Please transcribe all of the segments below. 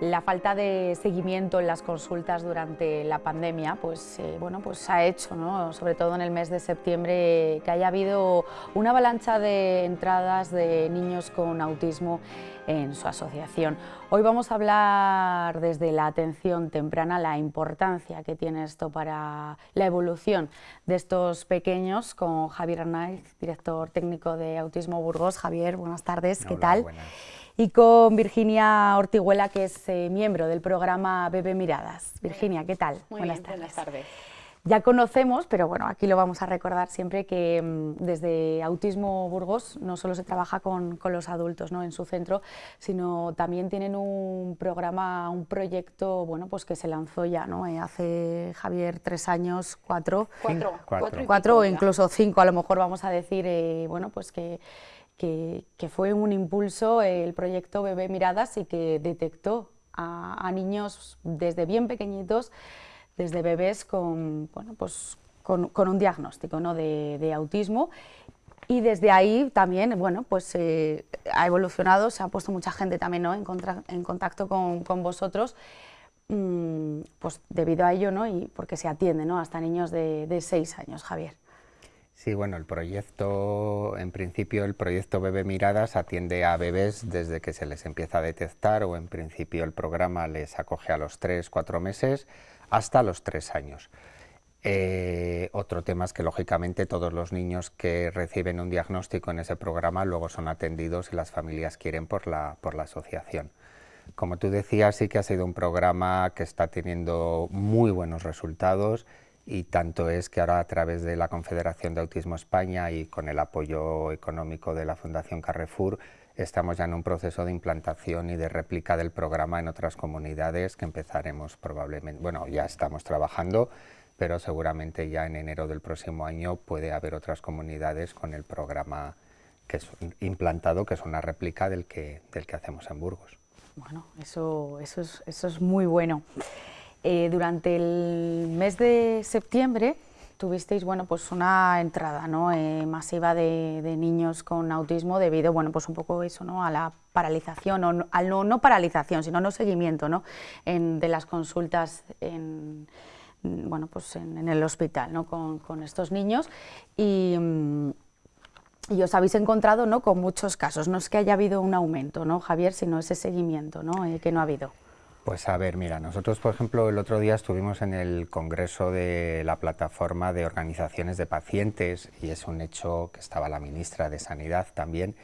La falta de seguimiento en las consultas durante la pandemia pues, eh, bueno, pues ha hecho, ¿no? sobre todo en el mes de septiembre, que haya habido una avalancha de entradas de niños con autismo en su asociación. Hoy vamos a hablar desde la atención temprana, la importancia que tiene esto para la evolución de estos pequeños con Javier Arnaiz, director técnico de Autismo Burgos. Javier, buenas tardes, ¿qué tal? Y con Virginia Ortiguela, que es eh, miembro del programa Bebé Miradas. Virginia, ¿qué tal? buenas, tardes. buenas tardes. Ya conocemos, pero bueno, aquí lo vamos a recordar siempre que mm, desde Autismo Burgos no solo se trabaja con, con, los adultos ¿no? en su centro, sino también tienen un programa, un proyecto bueno, pues que se lanzó ya ¿no? Eh, hace, Javier, tres años, cuatro, cuatro, cuatro, cuatro o incluso cinco, a lo mejor vamos a decir, eh, bueno, pues que que, fue un impulso el proyecto Bebé Miradas y que detectó a, niños desde bien pequeñitos, desde bebés con, bueno, pues, con, un diagnóstico ¿no? de, autismo y desde ahí también bueno, pues, eh, ha evolucionado, se ha puesto mucha gente también ¿no? en, en, contacto con, con vosotros mm, pues debido a ello ¿no? y porque se atiende ¿no? hasta niños de, de seis años, Javier. Sí, bueno, el proyecto, en principio el proyecto Bebé Miradas atiende a bebés desde que se les empieza a detectar o en principio el programa les acoge a los 3, 4 meses hasta los 3 años. Eh, otro tema es que lógicamente todos los niños que reciben un diagnóstico en ese programa luego son atendidos si las familias quieren por la, por la asociación. Como tú decías, sí que ha sido un programa que está teniendo muy buenos resultados y tanto es que ahora a través de la Confederación de Autismo España y con el apoyo económico de la Fundación Carrefour estamos ya en un proceso de implantación y de réplica del programa en otras comunidades que empezaremos probablemente, bueno ya estamos trabajando pero seguramente ya en enero del próximo año puede haber otras comunidades con el programa que es implantado, que es una réplica del que, del que hacemos en Burgos. Bueno, eso, eso, es, eso es muy bueno. Eh, durante el mes de septiembre tuvisteis bueno, pues una entrada ¿no? Eh, masiva de, niños con autismo debido bueno, pues un poco eso, ¿no? a la paralización, o no, al no, no, paralización, sino no seguimiento ¿no? En, de las consultas en, bueno, pues en, el hospital ¿no? con, con, estos niños. Y, mm, y os habéis encontrado ¿no? con muchos casos. No es que haya habido un aumento, ¿no, Javier, sino ese seguimiento ¿no? Eh, que no ha habido. Pues a ver, mira, nosotros por ejemplo el otro día estuvimos en el congreso de la plataforma de organizaciones de pacientes y es un hecho que estaba la ministra de Sanidad también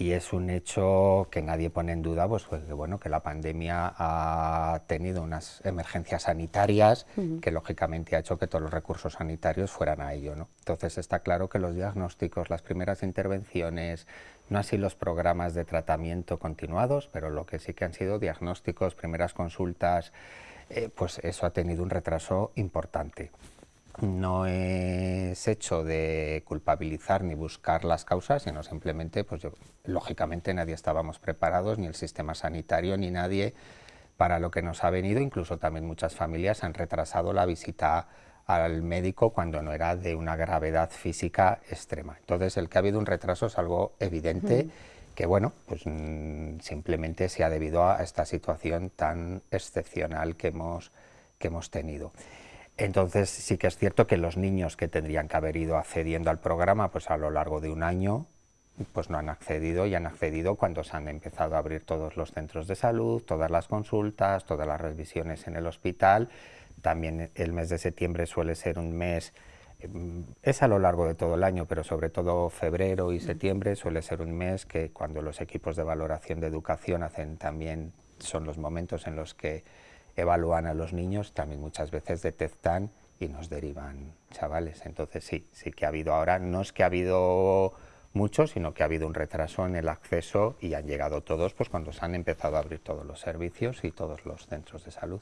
y es un hecho que nadie pone en duda, pues, que, bueno, que la pandemia ha tenido unas emergencias sanitarias que lógicamente ha hecho que todos los recursos sanitarios fueran a ello. ¿no? Entonces está claro que los diagnósticos, las primeras intervenciones, no así los programas de tratamiento continuados, pero lo que sí que han sido diagnósticos, primeras consultas, eh, pues eso ha tenido un retraso importante. No es hecho de culpabilizar ni buscar las causas, sino simplemente, pues lógicamente nadie estábamos preparados, ni el sistema sanitario, ni nadie para lo que nos ha venido, incluso también muchas familias han retrasado la visita al médico cuando no era de una gravedad física extrema. Entonces, el que ha habido un retraso es algo evidente, que bueno, pues mm, simplemente se ha debido a esta situación tan excepcional que hemos, que hemos tenido. Entonces, sí que es cierto que los niños que tendrían que haber ido accediendo al programa, pues a lo largo de un año, pues no han accedido y han accedido cuando se han empezado a abrir todos los centros de salud, todas las consultas, todas las revisiones en el hospital, también el mes de septiembre suele ser un mes, mm, es a lo largo de todo el año, pero sobre todo febrero y septiembre suele ser un mes que cuando los equipos de valoración de educación hacen también, son los momentos en los que evalúan a los niños, también muchas veces detectan y nos derivan chavales. Entonces sí, sí que ha habido ahora, no es que ha habido mucho, sino que ha habido un retraso en el acceso y han llegado todos pues cuando se han empezado a abrir todos los servicios y todos los centros de salud.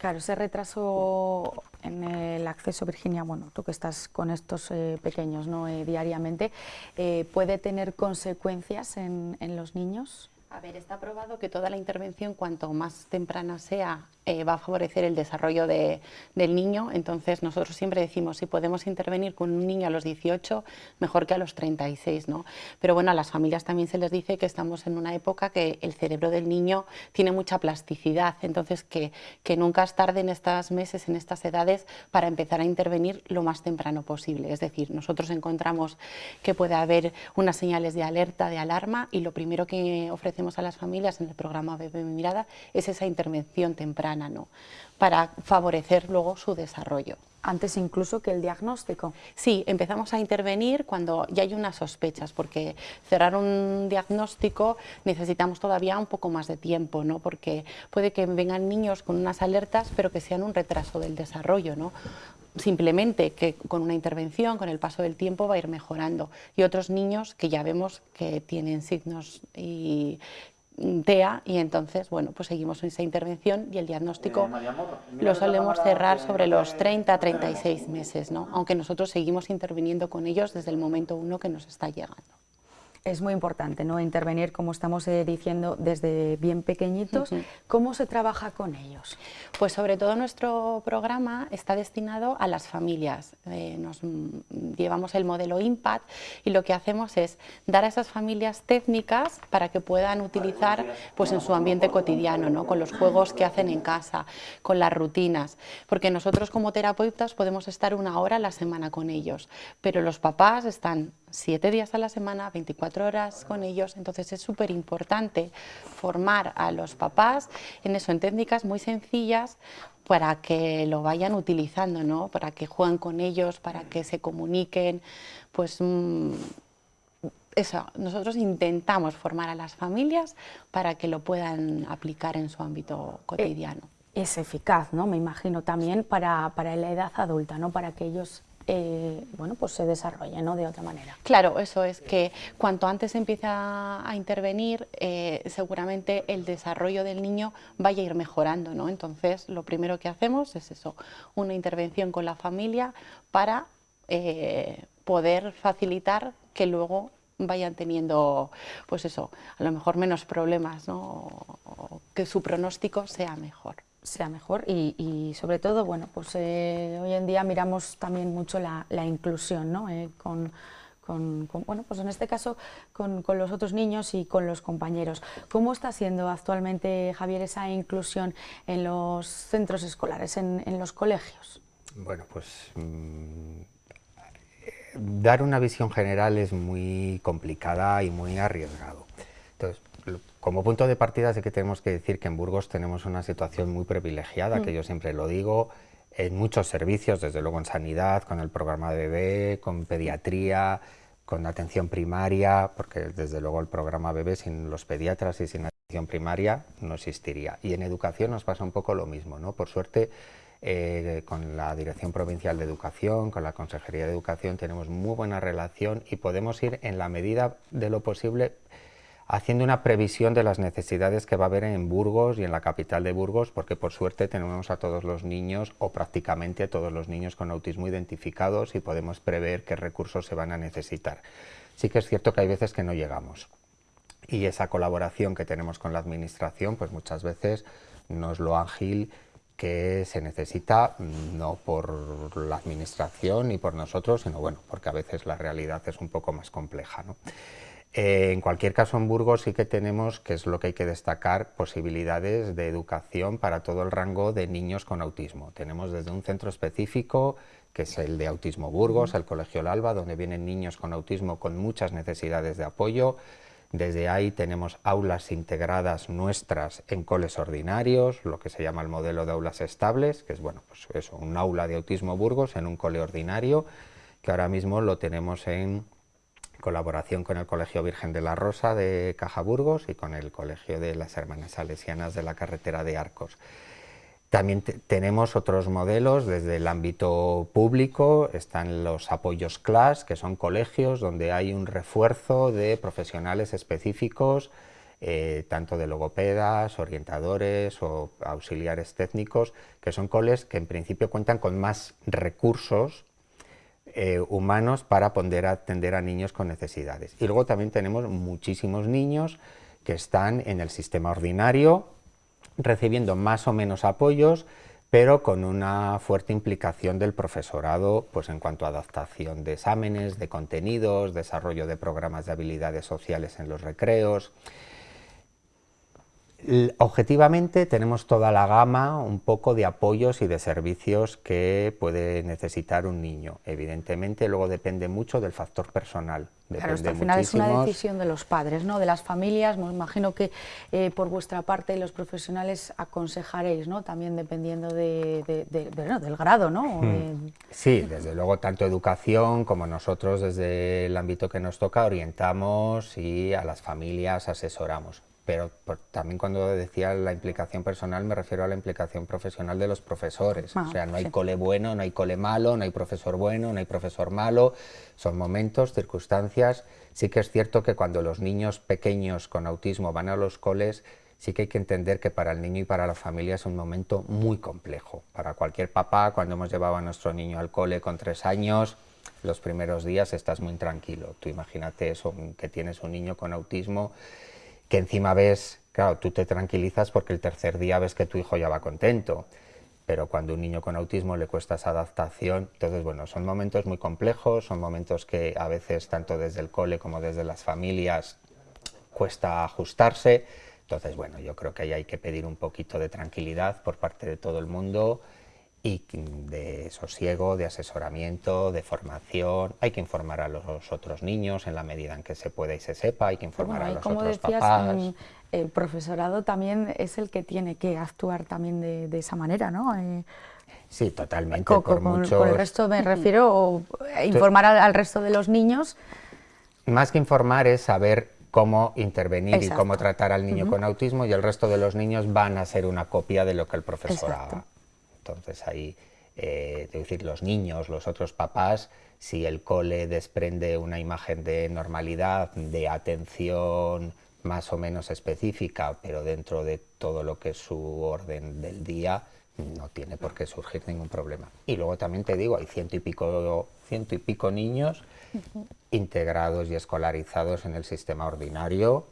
Claro, ese retraso en el acceso, Virginia, bueno, tú que estás con estos eh, pequeños ¿no? Eh, diariamente, eh, ¿puede tener consecuencias en, los niños? A ver, está probado que toda la intervención, cuanto más temprana sea, eh, va a favorecer el desarrollo del niño. Entonces, nosotros siempre decimos, si podemos intervenir con un niño a los 18, mejor que a los 36, ¿no? Pero bueno, a las familias también se les dice que estamos en una época que el cerebro del niño tiene mucha plasticidad, entonces que, que nunca es tarde en estos meses, en estas edades, para empezar a intervenir lo más temprano posible. Es decir, nosotros encontramos que puede haber unas señales de alerta, de alarma, y lo primero que ofrecemos a las familias en el programa Bebé Mirada es esa intervención temprana, ¿no? para favorecer luego su desarrollo. Antes incluso que el diagnóstico. Sí, empezamos a intervenir cuando ya hay unas sospechas, porque cerrar un diagnóstico necesitamos todavía un poco más de tiempo, ¿no? porque puede que vengan niños con unas alertas, pero que sean un retraso del desarrollo. ¿no? Simplemente que con una intervención, con el paso del tiempo, va a ir mejorando. Y otros niños que ya vemos que tienen signos y TEA y entonces, bueno, pues seguimos esa intervención y el diagnóstico eh, lo solemos cerrar sobre los 30 a 36 meses, ¿no? aunque nosotros seguimos interviniendo con ellos desde el momento uno que nos está llegando es muy importante ¿no? intervenir, como estamos eh, diciendo, desde bien pequeñitos. ¿Cómo se trabaja con ellos? Pues sobre todo nuestro programa está destinado a las familias. Eh, nos mm, llevamos el modelo IMPACT y lo que hacemos es dar a esas familias técnicas para que puedan utilizar pues, en su ambiente cotidiano, ¿no? con los juegos que hacen en casa, con las rutinas. Porque nosotros como terapeutas podemos estar una hora a la semana con ellos, pero los papás están siete días a la semana, 24 horas con ellos, entonces es súper importante formar a los papás en eso, en técnicas muy sencillas para que lo vayan utilizando, ¿no? para que jueguen con ellos, para que se comuniquen, pues mm, eso, nosotros intentamos formar a las familias para que lo puedan aplicar en su ámbito cotidiano. Es eficaz, ¿no? Me imagino también para, para la edad adulta, ¿no? Para que ellos eh, bueno, pues se desarrolle ¿no? de otra manera. Claro, eso es que cuanto antes empieza a intervenir, eh, seguramente el desarrollo del niño vaya a ir mejorando, ¿no? Entonces, lo primero que hacemos es eso, una intervención con la familia para eh, poder facilitar que luego vayan teniendo, pues eso, a lo mejor menos problemas, ¿no? o que su pronóstico sea mejor sea mejor y, sobre todo, bueno, pues eh, hoy en día miramos también mucho la, inclusión, ¿no? Eh, con, bueno, pues en este caso con, los otros niños y con los compañeros. ¿Cómo está siendo actualmente, Javier, esa inclusión en los centros escolares, en, los colegios? Bueno, pues mm, dar una visión general es muy complicada y muy arriesgado. Entonces, como punto de partida sí que tenemos que decir que en Burgos tenemos una situación muy privilegiada, que mm. yo siempre lo digo, en muchos servicios, desde luego en sanidad, con el programa de bebé, con pediatría, con atención primaria, porque desde luego el programa bebé sin los pediatras y sin atención primaria no existiría. Y en educación nos pasa un poco lo mismo, ¿no? Por suerte, eh, con la Dirección Provincial de Educación, con la Consejería de Educación, tenemos muy buena relación y podemos ir en la medida de lo posible haciendo una previsión de las necesidades que va a haber en Burgos y en la capital de Burgos, porque por suerte tenemos a todos los niños, o prácticamente a todos los niños con autismo identificados y podemos prever qué recursos se van a necesitar. Sí que es cierto que hay veces que no llegamos. Y esa colaboración que tenemos con la administración, pues muchas veces no es lo ágil que se necesita, no por la administración ni por nosotros, sino bueno, porque a veces la realidad es un poco más compleja. ¿no? Eh, en cualquier caso, en Burgos sí que tenemos, que es lo que hay que destacar, posibilidades de educación para todo el rango de niños con autismo. Tenemos desde un centro específico, que es el de Autismo Burgos, el Colegio Alba, donde vienen niños con autismo con muchas necesidades de apoyo. Desde ahí tenemos aulas integradas nuestras en coles ordinarios, lo que se llama el modelo de aulas estables, que es bueno, pues eso, un aula de Autismo Burgos en un cole ordinario, que ahora mismo lo tenemos en colaboración con el Colegio Virgen de la Rosa de Cajaburgos y con el Colegio de las Hermanas Salesianas de la Carretera de Arcos. También tenemos otros modelos desde el ámbito público, están los apoyos CLAS, que son colegios donde hay un refuerzo de profesionales específicos, eh, tanto de logopedas, orientadores o auxiliares técnicos, que son coles que en principio cuentan con más recursos eh, humanos para poder atender a niños con necesidades. Y luego también tenemos muchísimos niños que están en el sistema ordinario, recibiendo más o menos apoyos, pero con una fuerte implicación del profesorado pues en cuanto a adaptación de exámenes, de contenidos, desarrollo de programas de habilidades sociales en los recreos, Objetivamente tenemos toda la gama un poco de apoyos y de servicios que puede necesitar un niño. Evidentemente luego depende mucho del factor personal. claro, al final es una decisión de los padres, ¿no? de las familias. Me imagino que eh, por vuestra parte los profesionales aconsejaréis, ¿no? también dependiendo de, del grado. ¿no? Hmm. Sí, desde luego tanto educación como nosotros desde el ámbito que nos toca orientamos y a las familias asesoramos pero también cuando decía la implicación personal me refiero a la implicación profesional de los profesores. o sea, no hay cole bueno, no hay cole malo, no hay profesor bueno, no hay profesor malo, son momentos, circunstancias. Sí que es cierto que cuando los niños pequeños con autismo van a los coles, sí que hay que entender que para el niño y para la familia es un momento muy complejo. Para cualquier papá, cuando hemos llevado a nuestro niño al cole con tres años, los primeros días estás muy tranquilo. Tú imagínate eso, que tienes un niño con autismo que encima ves, claro, tú te tranquilizas porque el tercer día ves que tu hijo ya va contento, pero cuando un niño con autismo le cuesta esa adaptación, entonces bueno, son momentos muy complejos, son momentos que a veces tanto desde el cole como desde las familias cuesta ajustarse, entonces bueno, yo creo que ahí hay que pedir un poquito de tranquilidad por parte de todo el mundo, y de sosiego, de asesoramiento, de formación. Hay que informar a los otros niños en la medida en que se pueda y se sepa, hay que informar a los como otros decías, papás. El profesorado también es el que tiene que actuar también de, esa manera, ¿no? Eh, sí, totalmente. Con, por con, el resto me refiero, o informar al, resto de los niños. Más que informar es saber cómo intervenir y cómo tratar al niño con autismo y el resto de los niños van a ser una copia de lo que el profesor haga. Entonces ahí, eh, decir, los niños, los otros papás, si el cole desprende una imagen de normalidad, de atención más o menos específica, pero dentro de todo lo que es su orden del día, no tiene por qué surgir ningún problema. Y luego también te digo, hay ciento y pico, ciento y pico niños integrados y escolarizados en el sistema ordinario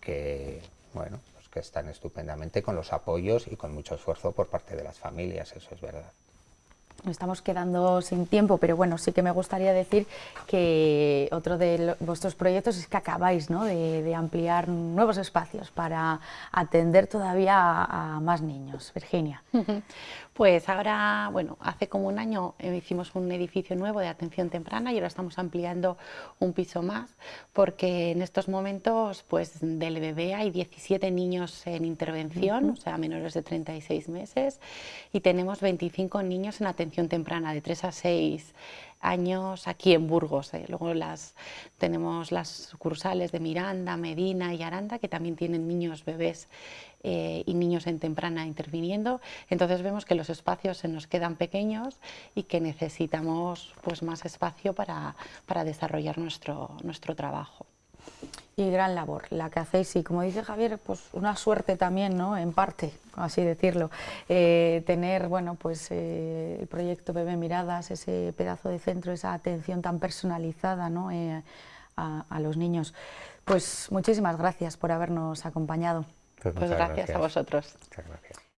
que, bueno, que están estupendamente con los apoyos y con mucho esfuerzo por parte de las familias, eso es verdad. Nos estamos quedando sin tiempo, pero bueno, sí que me gustaría decir que otro de vuestros proyectos es que acabáis ¿no? de, ampliar nuevos espacios para atender todavía a más niños. Virginia. Pues ahora, bueno, hace como un año eh, hicimos un edificio nuevo de atención temprana y ahora estamos ampliando un piso más porque en estos momentos pues del bebé hay 17 niños en intervención, o sea, menores de 36 meses y tenemos 25 niños en atención temprana de 3 a 6 años aquí en Burgos. Eh. Luego las, tenemos las sucursales de Miranda, Medina y Aranda que también tienen niños, bebés eh, y niños en temprana interviniendo. Entonces vemos que los espacios se nos quedan pequeños y que necesitamos pues, más espacio para, para desarrollar nuestro, nuestro trabajo y gran labor la que hacéis y como dice Javier, pues una suerte también, ¿no? en parte, así decirlo, eh, tener bueno, pues, eh, el proyecto Bebé Miradas, ese pedazo de centro, esa atención tan personalizada ¿no? a, a, los niños. Pues muchísimas gracias por habernos acompañado. Pues, pues gracias, a vosotros. Muchas gracias.